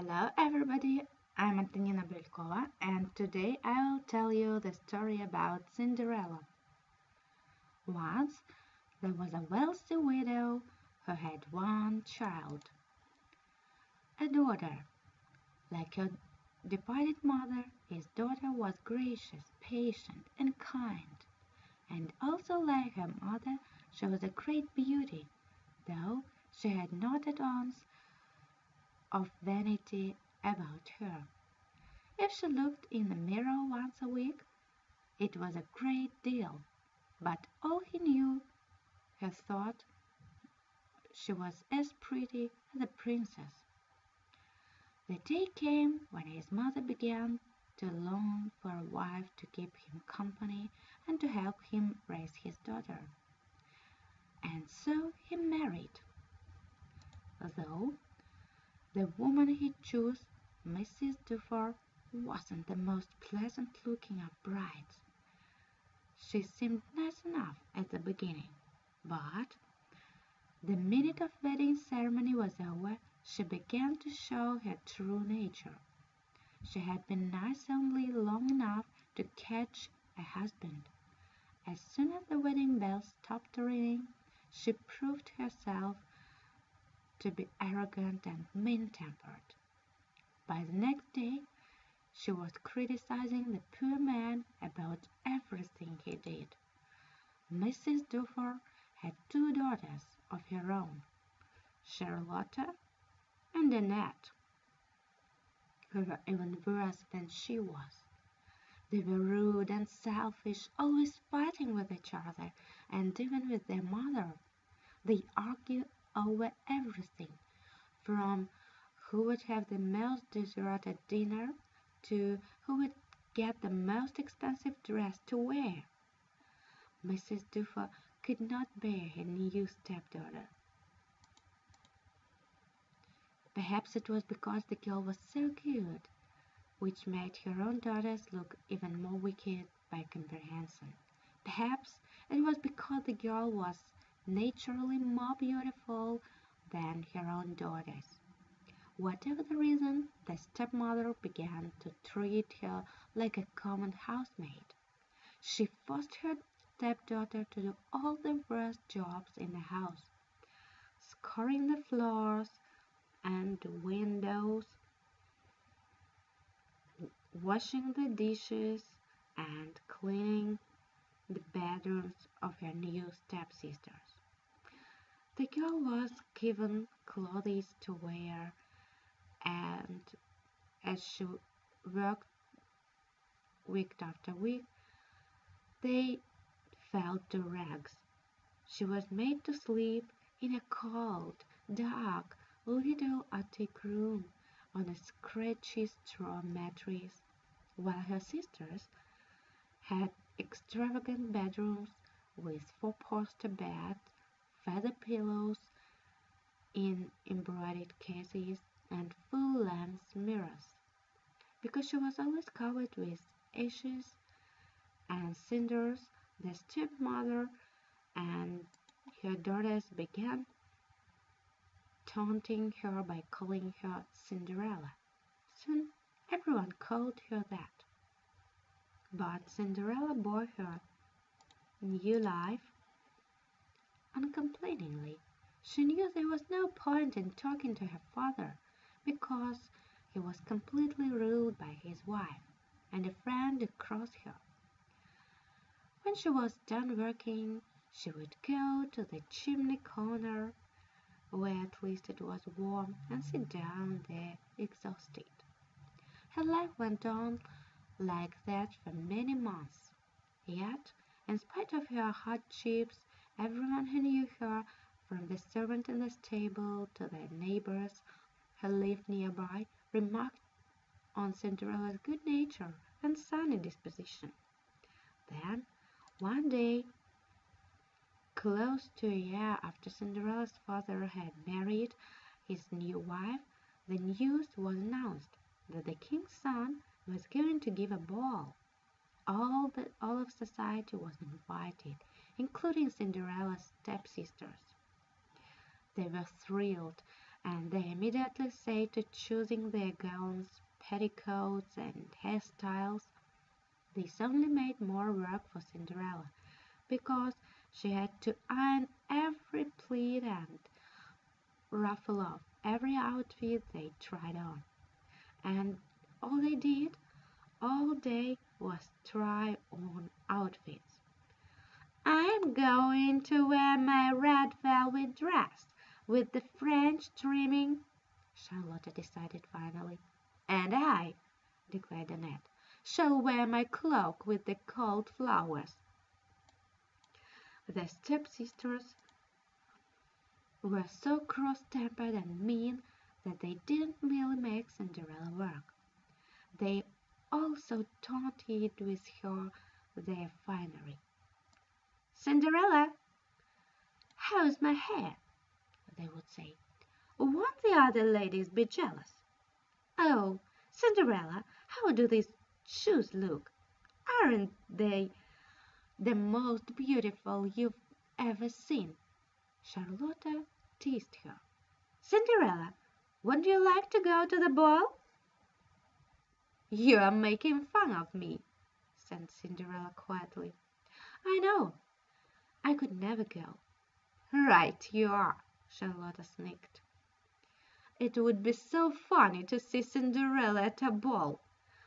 Hello everybody, I'm Antonina Belkova and today I'll tell you the story about Cinderella. Once there was a wealthy widow who had one child, a daughter. Like her departed mother, his daughter was gracious, patient, and kind, and also like her mother she was a great beauty, though she had not an ounce of vanity about her. If she looked in the mirror once a week, it was a great deal, but all he knew he thought she was as pretty as a princess. The day came when his mother began to long for a wife to keep him company and to help him raise his daughter. And so he married. Though the woman he chose, Mrs. Dufour, wasn't the most pleasant looking of brides. She seemed nice enough at the beginning, but the minute of wedding ceremony was over, she began to show her true nature. She had been nice only long enough to catch a husband. As soon as the wedding bells stopped ringing, she proved herself to be arrogant and mean-tempered. By the next day she was criticizing the poor man about everything he did. Mrs. Dufour had two daughters of her own, Charlotta and Annette, who were even worse than she was. They were rude and selfish, always fighting with each other and even with their mother. They argued over everything, from who would have the most at dinner to who would get the most expensive dress to wear. Mrs. Dufour could not bear her new stepdaughter. Perhaps it was because the girl was so good, which made her own daughters look even more wicked by comparison. Perhaps it was because the girl was naturally more beautiful than her own daughters. Whatever the reason, the stepmother began to treat her like a common housemaid. She forced her stepdaughter to do all the worst jobs in the house, scouring the floors and windows, washing the dishes, and cleaning the bedrooms of her new stepsisters. The girl was given clothes to wear, and as she worked week after week, they fell to rags. She was made to sleep in a cold, dark, little attic room on a scratchy straw mattress, while her sisters had extravagant bedrooms with four-poster beds feather pillows in embroidered cases and full-length mirrors. Because she was always covered with ashes and cinders, the stepmother and her daughters began taunting her by calling her Cinderella. Soon everyone called her that. But Cinderella bore her new life uncomplainingly. She knew there was no point in talking to her father, because he was completely ruled by his wife and a friend across her. When she was done working, she would go to the chimney corner, where at least it was warm, and sit down there exhausted. Her life went on like that for many months. Yet, in spite of her hardships, Everyone who knew her, from the servant in the stable to the neighbors who lived nearby, remarked on Cinderella's good nature and sunny disposition. Then, one day, close to a year after Cinderella's father had married his new wife, the news was announced that the king's son was going to give a ball. All, the, all of society was invited, including Cinderella's stepsisters. They were thrilled and they immediately set to choosing their gowns, petticoats, and hairstyles. This only made more work for Cinderella, because she had to iron every pleat and ruffle off every outfit they tried on. And all they did all day was try on outfits. I'm going to wear my red velvet dress with the French trimming, Charlotte decided finally. And I, declared Annette, shall wear my cloak with the gold flowers. The stepsisters were so cross-tempered and mean that they didn't really make Cinderella work. They also taunted with her their finery. Cinderella, how's my hair? they would say. Won't the other ladies be jealous? Oh, Cinderella, how do these shoes look? Aren't they the most beautiful you've ever seen? Charlotta teased her. Cinderella, wouldn't you like to go to the ball? You are making fun of me, said Cinderella quietly. I know. I could never go. Right you are, Charlotta snicked. It would be so funny to see Cinderella at a ball.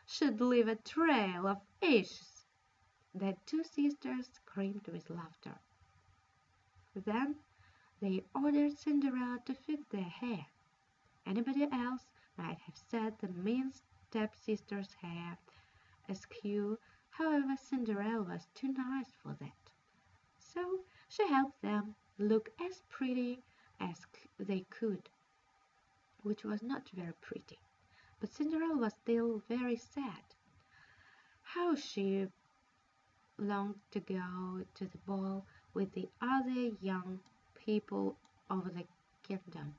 She'd leave a trail of ashes. The two sisters screamed with laughter. Then they ordered Cinderella to fix their hair. Anybody else might have said the mean stepsister's hair askew, however Cinderella was too nice for that. So she helped them look as pretty as they could, which was not very pretty. But Cinderella was still very sad. How she longed to go to the ball with the other young people of the kingdom.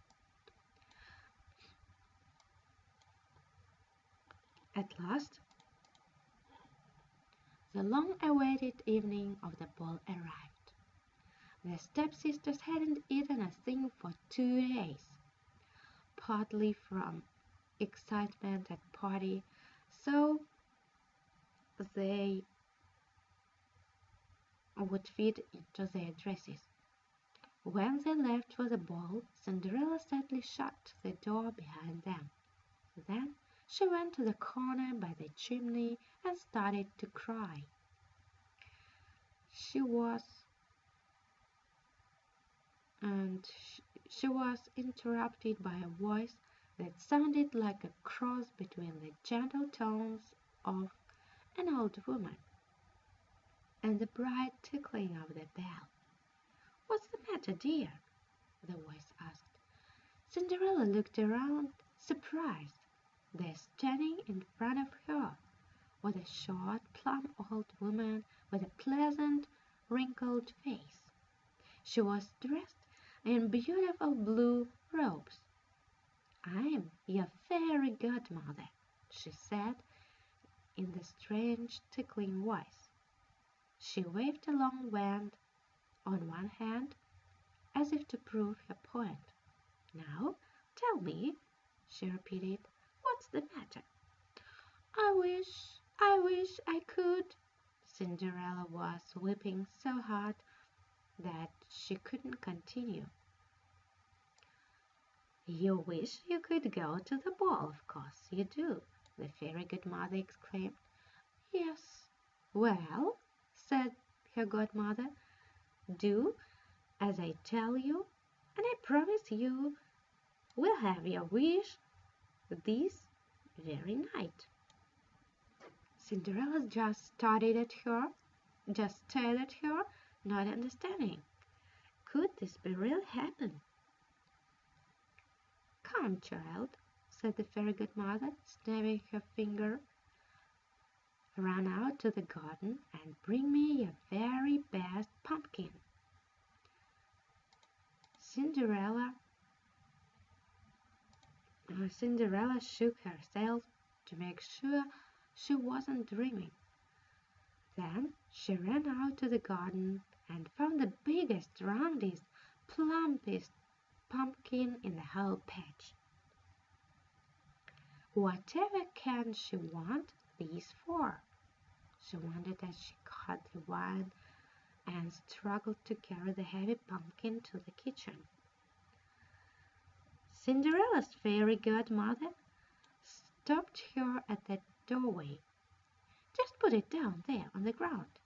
At last, the long-awaited evening of the ball arrived. The stepsisters hadn't eaten a thing for two days, partly from excitement at party, so they would fit into their dresses. When they left for the ball, Cinderella sadly shut the door behind them. Then she went to the corner by the chimney and started to cry. She was and she was interrupted by a voice that sounded like a cross between the gentle tones of an old woman and the bright tickling of the bell. What's the matter, dear? the voice asked. Cinderella looked around, surprised. There, standing in front of her, was a short, plump old woman with a pleasant, wrinkled face. She was dressed in beautiful blue robes. I'm your fairy godmother, she said in the strange, tickling voice. She waved a long wand on one hand, as if to prove her point. Now, tell me, she repeated, what's the matter? I wish, I wish I could. Cinderella was weeping so hard that she couldn't continue. You wish you could go to the ball, of course you do, the fairy godmother exclaimed. Yes. Well, said her godmother, do as I tell you, and I promise you will have your wish this very night. Cinderella just stared at her, just stared at her, not understanding. Could this be really happen? Come, child, said the fairy godmother, snapping her finger. Run out to the garden and bring me your very best pumpkin. Cinderella Cinderella shook herself to make sure she wasn't dreaming. Then she ran out to the garden and found the biggest, roundest, plumpest pumpkin in the whole patch. Whatever can she want these for? She wondered as she caught the wine and struggled to carry the heavy pumpkin to the kitchen. Cinderella's fairy godmother stopped her at the doorway. Just put it down there on the ground,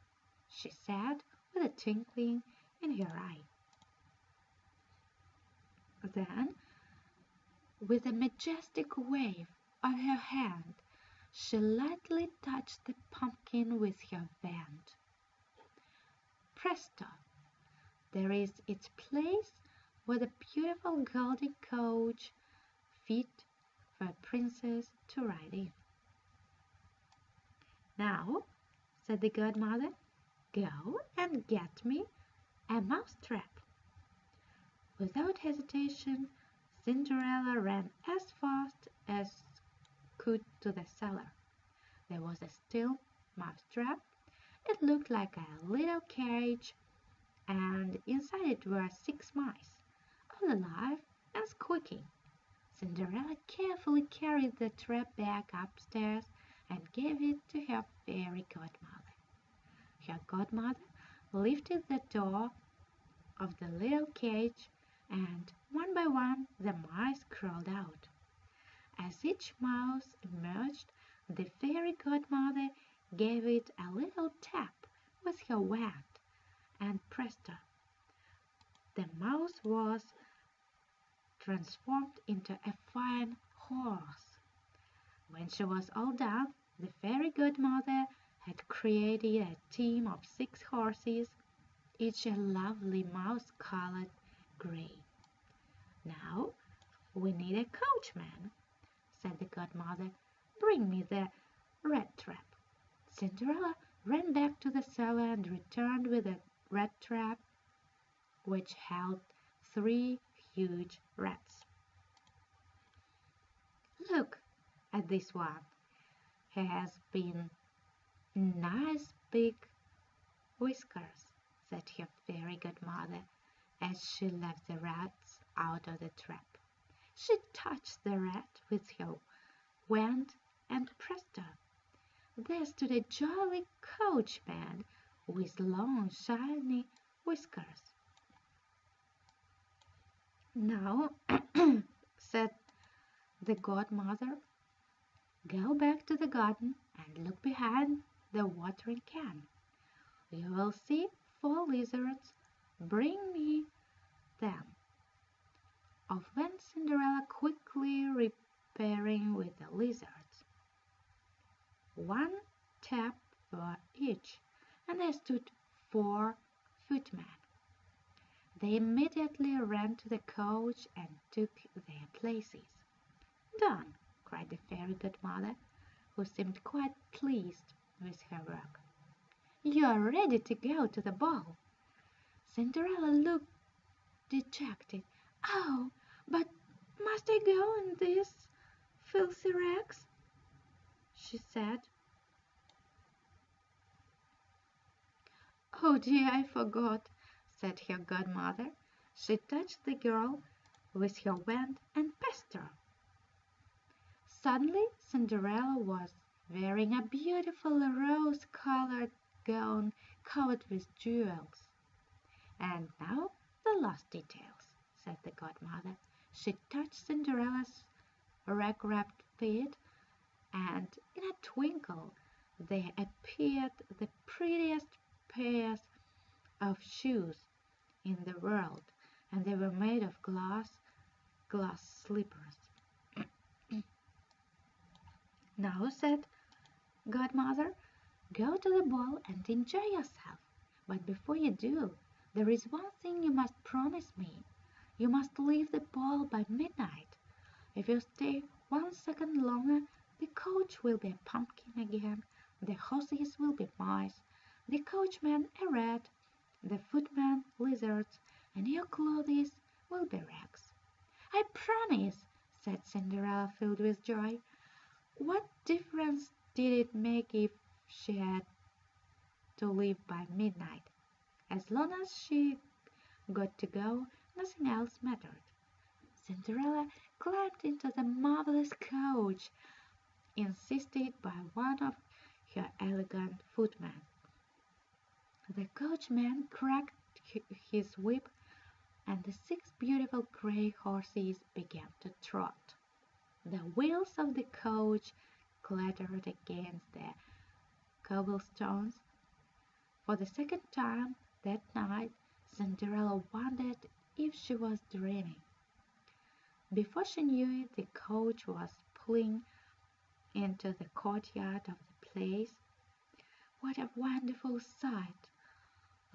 she said with a twinkling in her eye. Then, with a majestic wave of her hand, she lightly touched the pumpkin with her wand. Presto! There is its place where a beautiful golden coach fit for a princess to ride in. Now, said the godmother, go and get me a mousetrap. Without hesitation, Cinderella ran as fast as could to the cellar. There was a steel mousetrap. It looked like a little carriage, and inside it were six mice, all alive and squeaking. Cinderella carefully carried the trap back upstairs and gave it to her fairy godmother. Her godmother lifted the door of the little cage, and one by one the mice crawled out. As each mouse emerged, the fairy godmother gave it a little tap with her wand, and presto! The mouse was transformed into a fine horse. When she was all done, the fairy godmother had created a team of six horses, each a lovely mouse-colored gray. Now we need a coachman, said the godmother. Bring me the rat trap. Cinderella ran back to the cellar and returned with a rat trap which held three huge rats. Look at this one. He has been nice big whiskers, said her fairy godmother as she let the rats out of the trap. She touched the rat with her wand, and presto! there stood a jolly coachman with long shiny whiskers. Now, said the godmother, go back to the garden and look behind the watering can. You will see four lizards. Bring me them. Off went Cinderella quickly repairing with the lizards. One tap for each, and there stood four footmen. They immediately ran to the coach and took their places. Done, cried the fairy godmother, who seemed quite pleased with her work. You are ready to go to the ball. Cinderella looked dejected. Oh, but must I go in these filthy rags? she said. Oh dear, I forgot said her godmother. She touched the girl with her wand and passed her. Suddenly Cinderella was wearing a beautiful rose-colored gown covered with jewels. And now the last details, said the godmother. She touched Cinderella's rag-wrapped feet, and in a twinkle there appeared the prettiest pairs of shoes in the world, and they were made of glass, glass slippers. now, said Godmother, go to the ball and enjoy yourself. But before you do, there is one thing you must promise me. You must leave the ball by midnight. If you stay one second longer, the coach will be a pumpkin again, the horses will be mice, the coachman a rat, the footman lizards, and your clothes will be rags. I promise, said Cinderella, filled with joy. What difference did it make if she had to leave by midnight? As long as she got to go, nothing else mattered. Cinderella climbed into the marvelous coach, insisted by one of her elegant footmen. The coachman cracked his whip, and the six beautiful gray horses began to trot. The wheels of the coach clattered against the cobblestones. For the second time that night Cinderella wondered if she was dreaming. Before she knew it, the coach was pulling into the courtyard of the place. What a wonderful sight!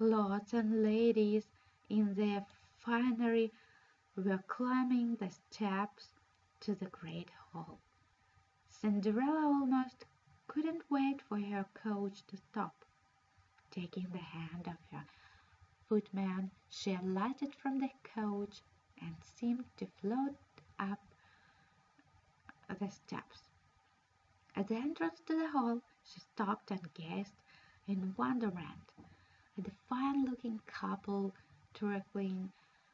Lords and ladies in their finery were climbing the steps to the great hall. Cinderella almost couldn't wait for her coach to stop. Taking the hand of her footman, she alighted from the coach and seemed to float up the steps. At the entrance to the hall, she stopped and gazed in wonderment at the fine-looking couple twirling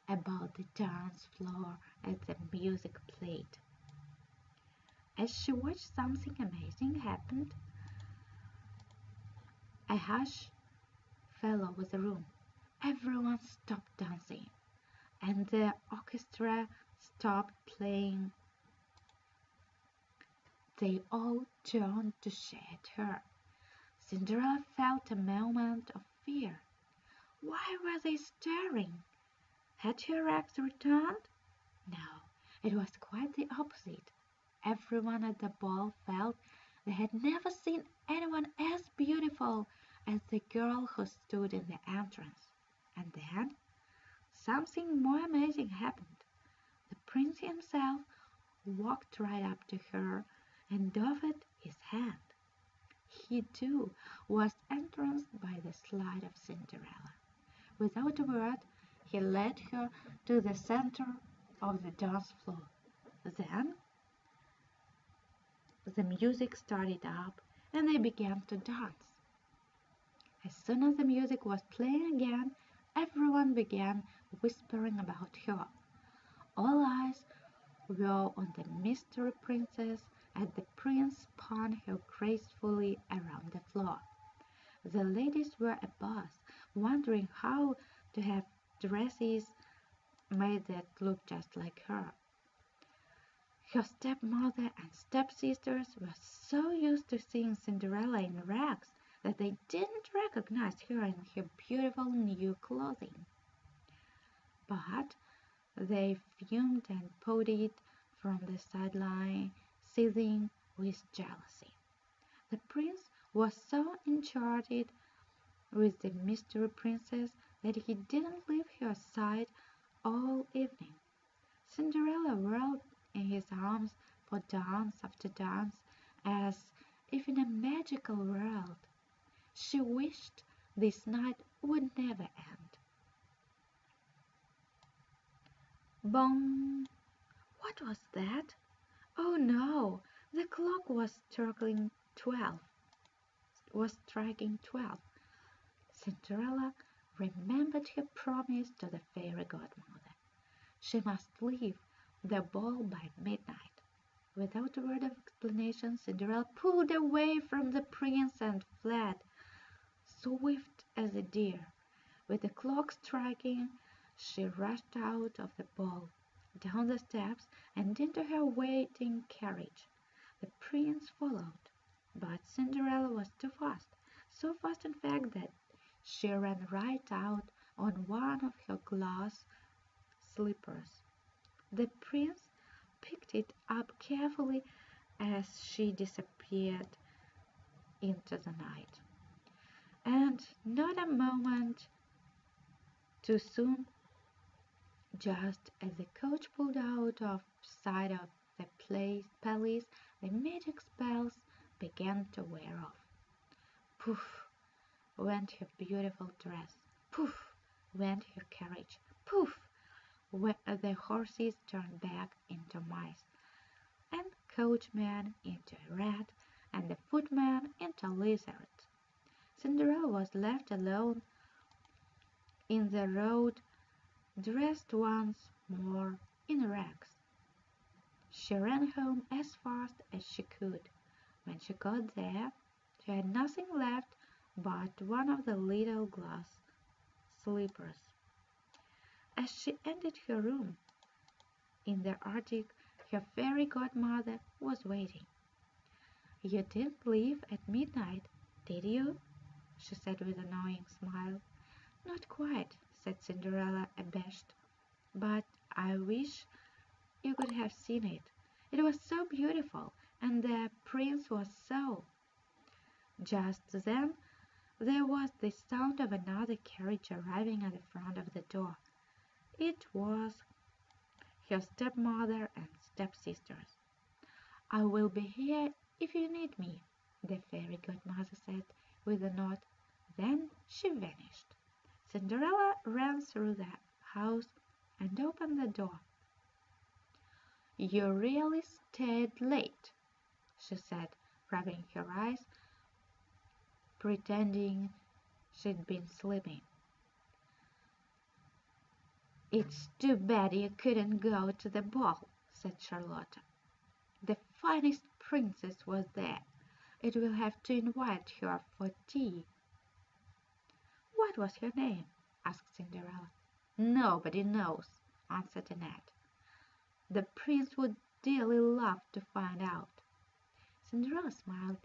about the dance floor as the music played. As she watched, something amazing happened. A hush fell over the room. Everyone stopped dancing, and the orchestra stopped playing. They all turned to shade her. Cinderella felt a moment of fear. Why were they staring? Had her ex returned? No, it was quite the opposite. Everyone at the ball felt they had never seen anyone as beautiful as the girl who stood in the entrance. And then something more amazing happened. The prince himself walked right up to her and offered his hand. He, too, was entranced by the sleight of Cinderella. Without a word, he led her to the center of the dance floor. Then the music started up and they began to dance. As soon as the music was playing again, everyone began whispering about her. All eyes were on the mystery princess as the prince spun her gracefully around the floor. The ladies were abuzz, wondering how to have dresses made that look just like her. Her stepmother and stepsisters were so used to seeing Cinderella in rags that they didn't recognize her in her beautiful new clothing. But they fumed and pouted from the sideline, seething with jealousy. The prince was so enchanted with the mystery princess that he didn't leave her side all evening. Cinderella whirled in his arms for dance after dance as if in a magical world. She wished this night would never end. Bong! What was that? Oh no! The clock was striking twelve. Was striking twelve. Cinderella remembered her promise to the fairy godmother. She must leave the ball by midnight. Without a word of explanation, Cinderella pulled away from the prince and fled, swift as a deer. With the clock striking, she rushed out of the ball, down the steps, and into her waiting carriage. The prince followed, but Cinderella was too fast, so fast in fact that she ran right out on one of her glass slippers. The prince picked it up carefully as she disappeared into the night. And not a moment too soon, just as the coach pulled out of sight of the palace, the magic spells began to wear off. Poof! went her beautiful dress. Poof! went her carriage. Poof! the horses turned back into mice, and coachman into a rat, and the footman into a lizard. Cinderella was left alone in the road, dressed once more in rags. She ran home as fast as she could. When she got there, she had nothing left but one of the little glass slippers. As she entered her room in the attic, her fairy godmother was waiting. "You didn't leave at midnight, did you?" she said with a knowing smile. "Not quite," said Cinderella, abashed. "But I wish you could have seen it. It was so beautiful, and the Prince was so Just then there was the sound of another carriage arriving at the front of the door. It was her stepmother and stepsisters. "I will be here if you need me," the fairy godmother said with a nod. Then she vanished. Cinderella ran through the house and opened the door. "You really stayed late," she said, rubbing her eyes, pretending she'd been sleeping. "It's too bad you couldn't go to the ball," said Charlotta. "The finest princess was there. It will have to invite her for tea." "What was her name?" asked Cinderella. "Nobody knows," answered Annette. The Prince would dearly love to find out." Cinderella smiled.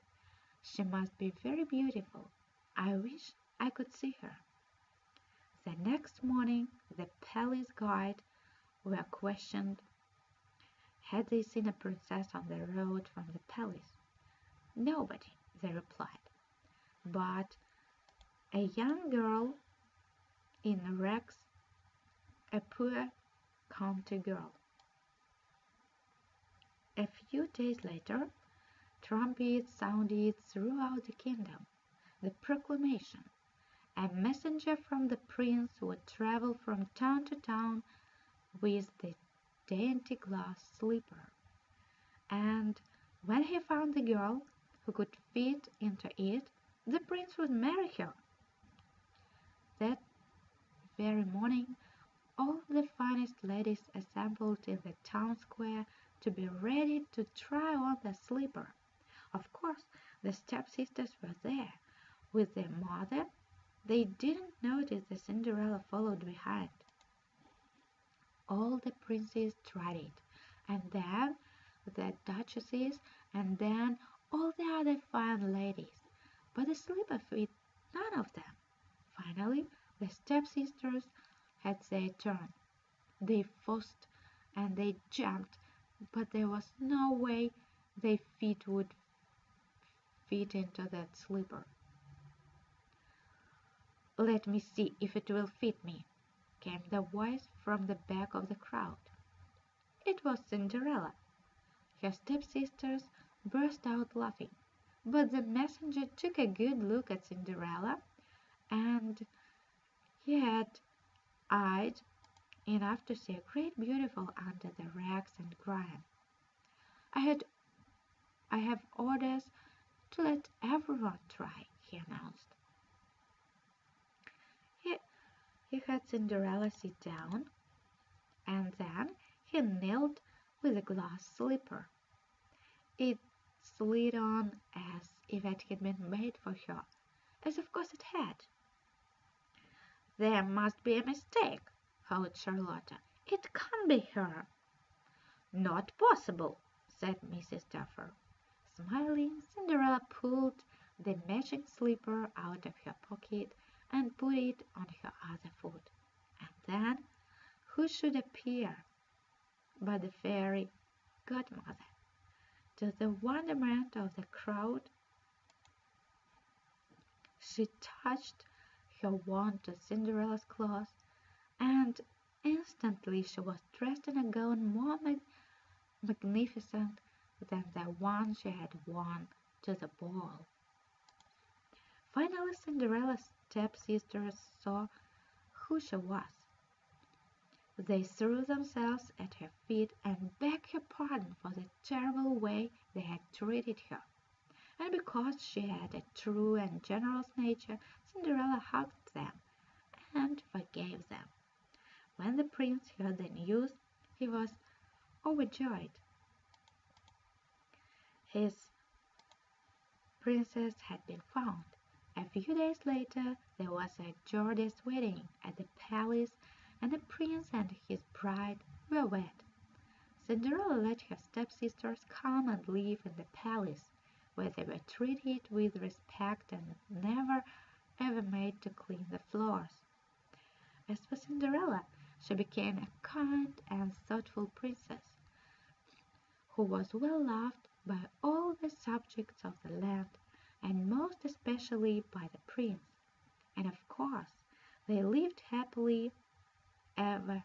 "She must be very beautiful. I wish I could see her." The next morning the palace guide were questioned had they seen a princess on the road from the palace. Nobody, they replied, but a young girl in rags, a poor country girl. A few days later, trumpets sounded throughout the kingdom the proclamation. A messenger from the prince would travel from town to town with the dainty glass slipper, and when he found the girl who could fit into it, the prince would marry her. That very morning all the finest ladies assembled in the town square to be ready to try on the slipper. Of course, the stepsisters were there with their mother. They didn't notice that Cinderella followed behind. All the princes tried it, and then the duchesses, and then all the other fine ladies. But the slipper fit none of them. Finally, the stepsisters had their turn. They fussed and they jumped but there was no way their feet would fit into that slipper. "Let me see if it will fit me," came the voice from the back of the crowd. It was Cinderella. Her stepsisters burst out laughing, but the messenger took a good look at Cinderella, and he had eyed enough to see a great beautiful under the rags and grime. I had I have orders to let everyone try, he announced. He, he had Cinderella sit down, and then he knelt with a glass slipper. It slid on as if it had been made for her, as of course it had. There must be a mistake, howled Charlotta. "It can't be her!" "Not possible," said Mrs. Duffer. Smiling, Cinderella pulled the matching slipper out of her pocket and put it on her other foot. And then who should appear but the fairy godmother? To the wonderment of the crowd, she touched her wand to Cinderella's clothes and instantly she was dressed in a gown more mag magnificent than the one she had worn to the ball. Finally Cinderella's stepsisters saw who she was. They threw themselves at her feet and begged her pardon for the terrible way they had treated her. And because she had a true and generous nature, Cinderella hugged them and forgave them. When the Prince heard the news, he was overjoyed. His princess had been found. A few days later there was a gorgeous wedding at the palace and the prince and his bride were wed. Cinderella let her stepsisters come and live in the palace, where they were treated with respect and never ever made to clean the floors. As for Cinderella, she became a kind and thoughtful princess, who was well loved by all the subjects of the land, and most especially by the prince, and of course they lived happily ever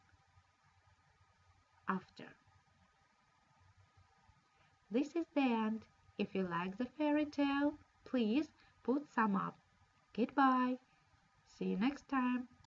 after. This is the end. If you like the fairy tale, please put some up. Goodbye. See you next time.